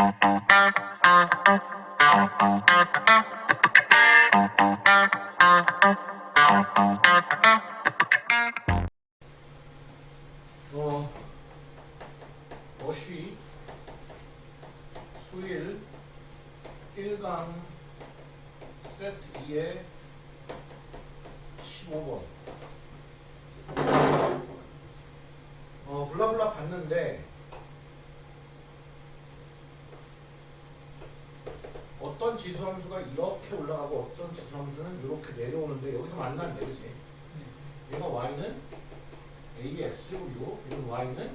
어, 어쉬 수일 1강 세트 2의 15번 어, 블라블라 봤는데 어떤 지수 함수가 이렇게 올라가고 어떤 지수 함수는 이렇게 내려오는데 여기서 만났네 그치? 얘가 y는 a의 x제곱이고 이건 y는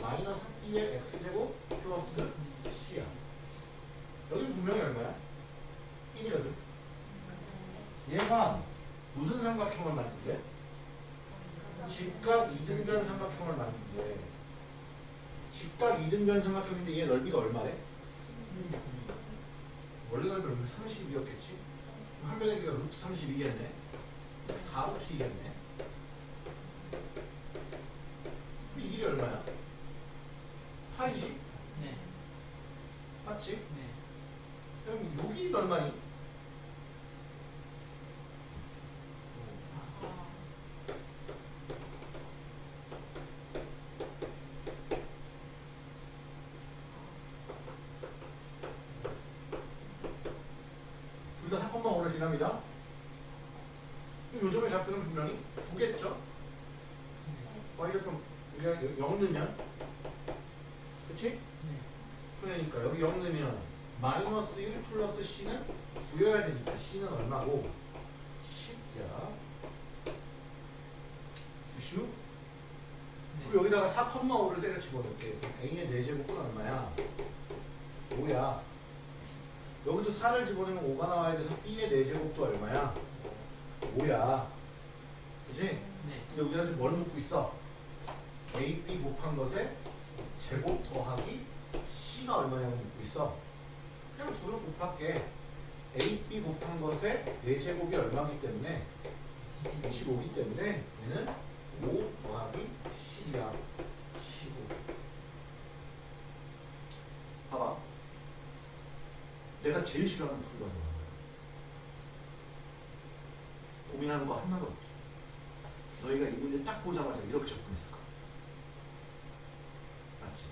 마이너스 b의 x제곱 플러스 c야 여기 분명히 얼마야? 1이거든 얘가 무슨 삼각형을 만든대? 직각 이등변 삼각형을 만든대 직각 이등변 삼각형인데 얘 넓이가 얼마래? 원래 넓이는 32였겠지? 한 변의 길이가 루트 32겠네 4루트이겠네 이 길이 얼마야? 8이지? 네. 맞지? 네. 그럼 요 길이가 얼마니? 둘다 4콤마 5를 지납니다. 요점의 좌표는 분명히 9겠죠? y가 그럼 우리가 0 넣으면 그치? 네. 그러니까 여기 0 넣으면 마이너스 1 플러스 c는 9여야 되니까 c는 얼마고 10야 96 그리고 여기다가 4,5를 때려 집어넣을게 a의 4제곱은 얼마야? 5야 여기도 4를 집어넣으면 5가 나와야 돼서 b의 4제곱도 얼마야? 5야 그치? 네. 근데 우리한테 뭘 묻고 있어? a, b 곱한 것에 제곱 더하기 c가 얼마냐고 묻고 있어 그냥 둘을 곱할게 a, b 곱한 것에 4제곱이 얼마기 때문에 25기 때문에 얘는 5 더하기 c야 15 봐봐 내가 제일 싫어하는 뭐야? 고민하는 거 하나도 없지. 너희가 이 문제 딱 보자마자 이렇게 접근했을 거야 맞지?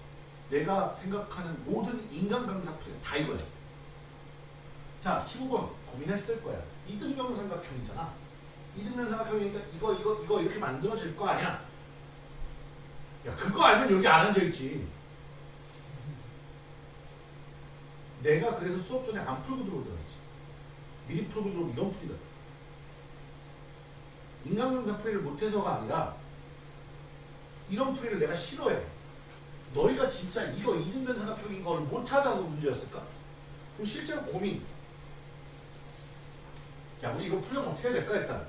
내가 생각하는 모든 인간 강사 풀이 다 이거야. 자 15번 고민했을 거야. 이등변 삼각형이잖아. 이등변 삼각형이니까 이거 이거 이거 이렇게 만들어질 거 아니야. 야 그거 알면 여기 안 앉아있지 내가 그래서 수업 전에 안 풀고 들어오더라 했지. 미리 풀고 들어오면 이런 풀이다. 인간강사 풀이를 못해서가 아니라 이런 풀이를 내가 싫어해. 너희가 진짜 이거 이등변 삼각형인 걸 못 찾아서 문제였을까? 그럼 실제로 고민. 야 우리 이거 풀려면 어떻게 해야 될까? 일단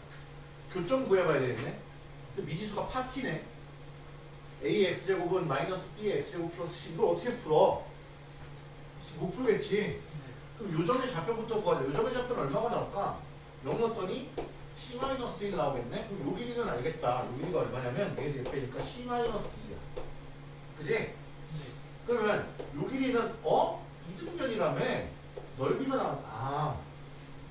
교점 구해봐야 되겠네. 미지수가 파티네. A x제곱은 마이너스 b x제곱 플러스 c 이걸 어떻게 풀어? 못 풀겠지 그럼 요점의 좌표부터 구하자 요점의 좌표는 얼마가 나올까? 0 넣었더니 c-1 나오겠네? 그럼 요 길이는 알겠다 요 길이가 얼마냐면 여기서 1빼니까 c-2야 그지? 네. 그러면 요 길이는 어? 이등변이라며 넓이가 나와 아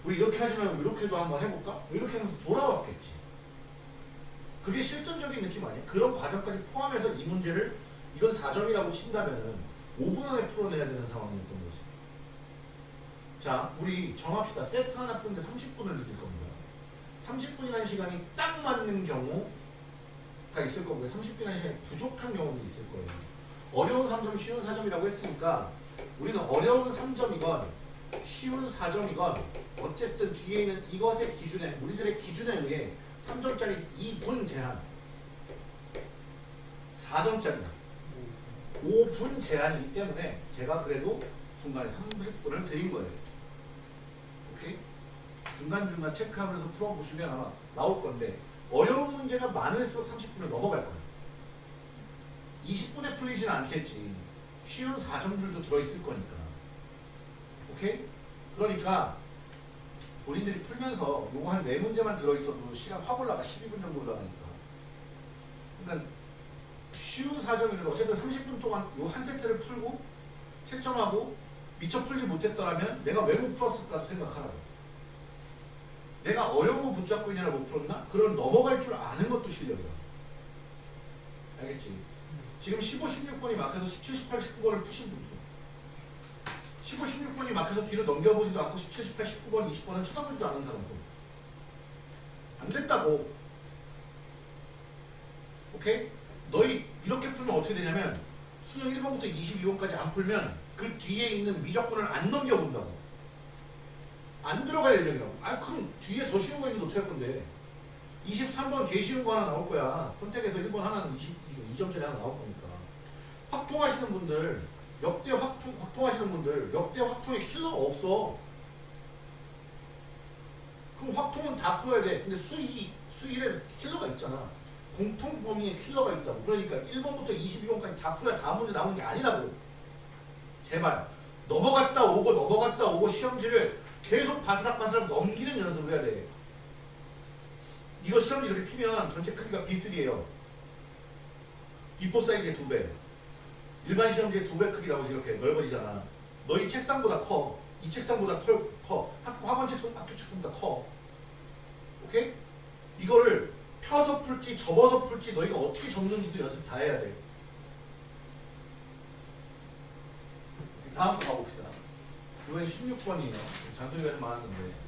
우리 이렇게 하지 말고 이렇게도 한번 해볼까? 이렇게 하면서 돌아왔겠지 그게 실전적인 느낌 아니야? 그런 과정까지 포함해서 이 문제를 이건 4점이라고 친다면은 5분 안에 풀어내야 되는 상황이었던 거지. 자 우리 정합시다. 세트 하나 푸는데 30분을 느낄 겁니다. 30분이라는 시간이 딱 맞는 경우가 있을 거고요. 30분이라는 시간이 부족한 경우도 있을 거예요. 어려운 3점, 쉬운 4점이라고 했으니까 우리는 어려운 3점이건 쉬운 4점이건 어쨌든 뒤에 있는 이것의 기준에 우리들의 기준에 의해 3점짜리 2분 제한 4점짜리다 5분 제한이기 때문에 제가 그래도 중간에 30분을 드린 거예요. 오케이? 중간중간 체크하면서 풀어보시면 아마 나올 건데 어려운 문제가 많을수록 30분을 넘어갈 거예요. 20분에 풀리진 않겠지. 쉬운 4점들도 들어있을 거니까. 오케이? 그러니까 본인들이 풀면서 요거 한 4문제만 들어있어도 시간 확 올라가. 12분 정도 올라가니까. 그러니까 쉬운 4점이면 어쨌든 30분 동안 요 한 세트를 풀고 채점하고 미처 풀지 못했더라면 내가 왜 못 풀었을까 생각하라고. 내가 어려운 거 붙잡고 있느라 못 풀었나? 그런 넘어갈 줄 아는 것도 실력이야. 알겠지? 지금 15, 16번이 막혀서 17, 18, 19번을 푸신 분 있어. 15, 16번이 막혀서 뒤로 넘겨보지도 않고 17, 18, 19번, 20번은 쳐다보지도 않은 사람 손. 안 된다고. 오케이? 너희 이렇게 풀면 어떻게 되냐면 수능 1번부터 22번까지 안 풀면 그 뒤에 있는 미적분을 안 넘겨본다고. 안 들어갈 예정이라고. 아 그럼 뒤에 더 쉬운 거 있는데 어떻게 할 건데? 23번 개 쉬운 거 하나 나올 거야. 선택에서 1번 하나는 20, 2점짜리 하나 나올 거니까. 확통하시는 분들, 역대 확통, 확통하시는 분들, 역대 확통에 킬러가 없어. 그럼 확통은 다 풀어야 돼. 근데 수이, 수일에 킬러가 있잖아. 공통 범위에 킬러가 있다고. 그러니까 1번부터 22번까지 다 풀어야 다음 문제 나오는 게 아니라고. 제발. 넘어갔다 오고 넘어갔다 오고 시험지를 계속 바스락바스락 넘기는 연습을 해야 돼. 이거 시험지 이렇게 피면 전체 크기가 B3예요. B4 사이즈의 두 배. 일반 시험지의 두배 크기 나오지 이렇게 넓어지잖아. 너희 책상보다 커. 이 책상보다 털, 커. 학교 학원 책상, 학교 책상보다 커. 오케이? 이거를 펴서 풀지 접어서 풀지 너희가 어떻게 접는지도 연습 다 해야 돼. 다음 거 가봅시다. 이번엔 16번이에요. 잔소리가 좀 많았는데.